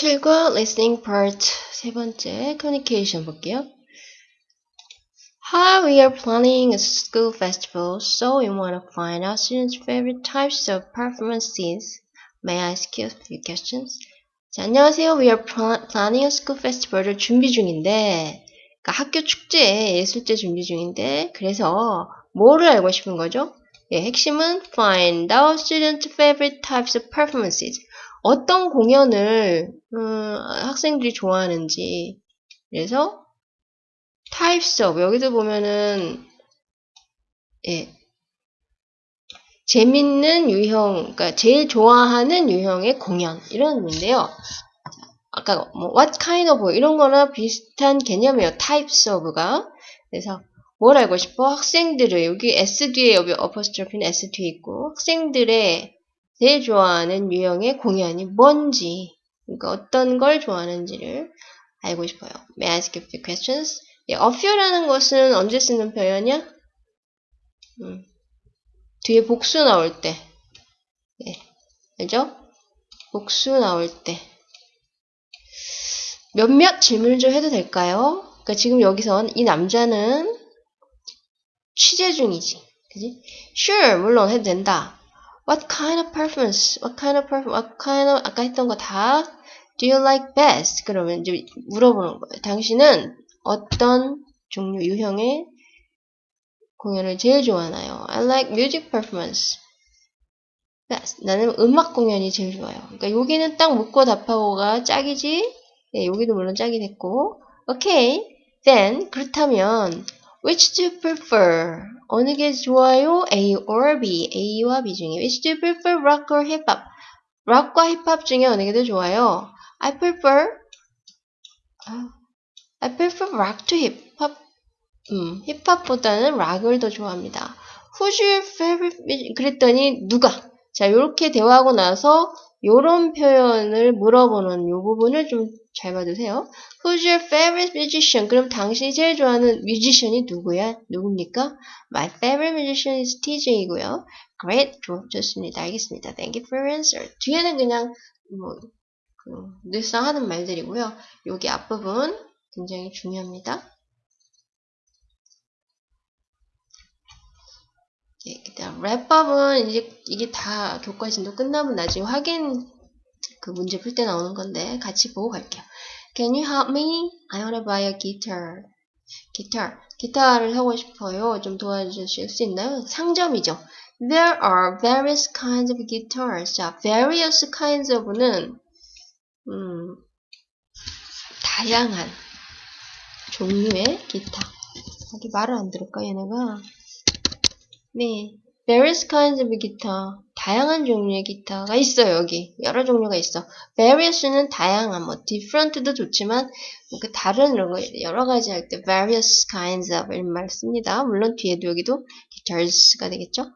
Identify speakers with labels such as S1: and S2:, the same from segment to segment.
S1: 7과 listening part 세 번째 communication 볼게요. Hi, we are planning a school festival, so we want to find out students' favorite types of performances. May I ask you a few questions? 자, 안녕하세요. We are pl- planning a school festival을 준비 중인데, 그러니까 학교 축제, 예술제 준비 중인데, 그래서 뭐를 알고 싶은 거죠? 예, 핵심은 find out students' favorite types of performances. 어떤 공연을 음, 학생들이 좋아하는지 그래서 types of 여기도 보면은 예 재밌는 유형 그러니까 제일 좋아하는 유형의 공연 이런 의미인데요. 아까 뭐 what kind of 이런 거나 비슷한 개념이에요. types of가 그래서 뭘 알고 싶어? 학생들을 여기 s 뒤에 여기 어퍼스트로피는 s 뒤에 있고 학생들의 제일 좋아하는 유형의 공연이 뭔지, 그러니까 어떤 걸 좋아하는지를 알고 싶어요. May I ask you a few questions? 예, a few라는 것은 언제 쓰는 표현이야? 음, 뒤에 복수 나올 때. 예, 알죠? 복수 나올 때. 몇몇 질문을 좀 해도 될까요? 그러니까 지금 여기선 이 남자는 취재 중이지. 그지? Sure, 물론 해도 된다. What kind of perfumes? What kind of perfume? What kind of 아까 했던 거 다 Do you like best? 그러면 이제 물어보는 거예요. 당신은 어떤 종류 유형의 공연을 제일 좋아하나요? I like music performance. best. 나는 음악 공연이 제일 좋아요. 그러니까 여기는 딱 묶고 답하고가 짝이지. 네, 여기도 물론 짝이 됐고. Okay. Then 그렇다면 Which do you prefer? 어느 게 좋아요? A or B. A와 B 중에. Which do you prefer? Rock or hip hop? 락과 힙합 중에 어느 게 더 좋아요? I prefer I prefer rock to hop. 음, 힙합보다는 락을 더 좋아합니다. Who's your favorite? 그랬더니 누가? 자, 이렇게 대화하고 나서 이런 표현을 물어보는 이 부분을 좀 잘 봐두세요. Who's your favorite musician? 그럼 당신이 제일 좋아하는 뮤지션이 누구야? 누굽니까? My favorite musician is TJ이고요. Great, 좋, 좋습니다. 알겠습니다. Thank you for your answer. 뒤에는 그냥 뭐 그, 늘상 하는 말들이고요. 여기 앞부분 굉장히 중요합니다. 예, 그다음 랩법은 이제 이게 다 교과 진도 끝나면 나중에 확인 그 문제 풀 때 나오는 건데 같이 보고 갈게요. Can you help me? I wanna buy a guitar. 기타, 기타를 하고 싶어요. 좀 도와주실 수 있나요? 상점이죠. There are various kinds of guitars. 자, various kinds of는 음, 다양한 종류의 기타. 여기 말을 안 들을까 얘네가? 네, various kinds of guitar. 다양한 종류의 기타가 있어요, 여기. 여러 종류가 있어. various는 다양한, 뭐, different도 좋지만, 그 다른 이런 거, 여러 가지 할 때 various kinds of 이런 말 씁니다. 물론 뒤에도 여기도 guitars가 되겠죠?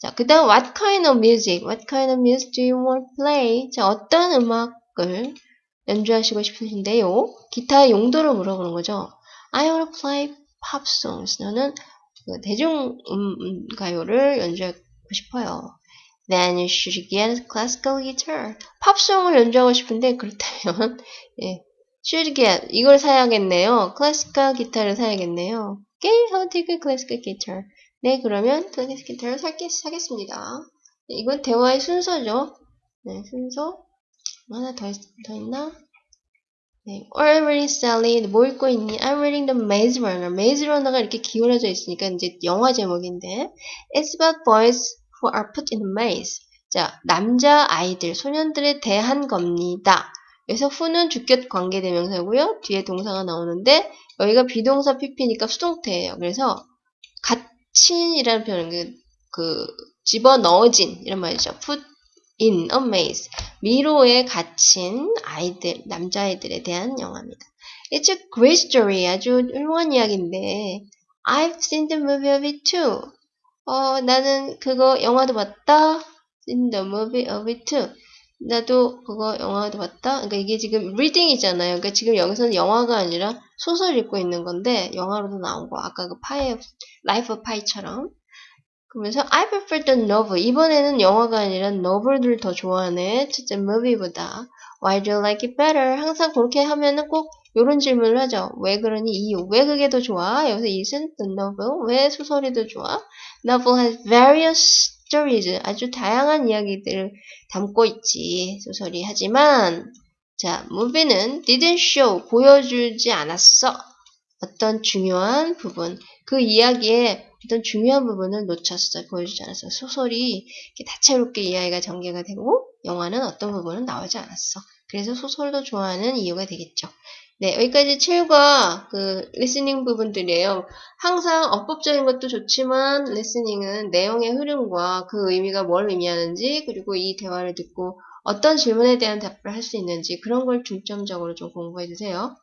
S1: 자, 그 다음, what kind of music? What kind of music do you want to play? 자, 어떤 음악을 연주하시고 싶으신데요? 기타의 용도를 물어보는 거죠. I want to play pop songs. 너는 그 대중 음, 가요를 연주하고 싶어요. Then you should get classical guitar. 팝송을 연주하고 싶은데 그렇다면 예, should get 이걸 사야겠네요. 클래시컬 기타를 사야겠네요. Okay, how to get classical guitar? 네, 그러면 클래시컬 기타를 사겠, 사겠습니다. 네, 이건 대화의 순서죠. 네, 순서 하나 더, 더 있나? 네, reading Sally. 뭐 읽고 있니? I'm reading the Maze Runner. Maze Runner가 이렇게 기울어져 있으니까 이제 영화 제목인데 It's about boys who are put in a maze. 자, 남자 아이들, 소년들에 대한 겁니다. 그래서 who는 주격 관계대명사고요. 뒤에 동사가 나오는데 여기가 비동사 PP니까 수동태예요. 그래서 갇힌이라는 표현은 그, 그 집어넣어진 이런 말이죠. put in a maze. 미로에 갇힌 아이들, 남자아이들에 대한 영화입니다. It's a great story. 아주 훌륭한 이야기인데 I've seen the movie of it too. 어, 나는 그거 영화도 봤다. In the movie of it too. 나도 그거 영화도 봤다. 그러니까 이게 지금 reading이잖아요. 그러니까 지금 여기서는 영화가 아니라 소설 읽고 있는 건데 영화로도 나온 거. 아까 그 파이, of Pi처럼. 그러면서 I prefer the novel. 이번에는 영화가 아니라 novel을 더 좋아하네. 첫째 movie보다. Why do you like it better? 항상 그렇게 하면은 꼭 요런 질문을 하죠. 왜 그러니? 이유. 왜 그게 더 좋아? 여기서 isn't the novel? 왜 소설이 더 좋아? Novel has various stories. 아주 다양한 이야기들을 담고 있지. 소설이. 하지만 자, movie는 didn't show. 보여주지 않았어. 어떤 중요한 부분. 그 이야기의 어떤 중요한 부분을 놓쳤어. 보여주지 않았어. 소설이 다채롭게 이야기가 전개가 되고 영화는 어떤 부분은 나오지 않았어. 그래서 소설도 좋아하는 이유가 되겠죠. 네, 여기까지 7과 그 listening 부분들이에요. 항상 어법적인 것도 좋지만 listening은 내용의 흐름과 그 의미가 뭘 의미하는지 그리고 이 대화를 듣고 어떤 질문에 대한 답을 할 수 있는지 그런 걸 중점적으로 좀 공부해 주세요.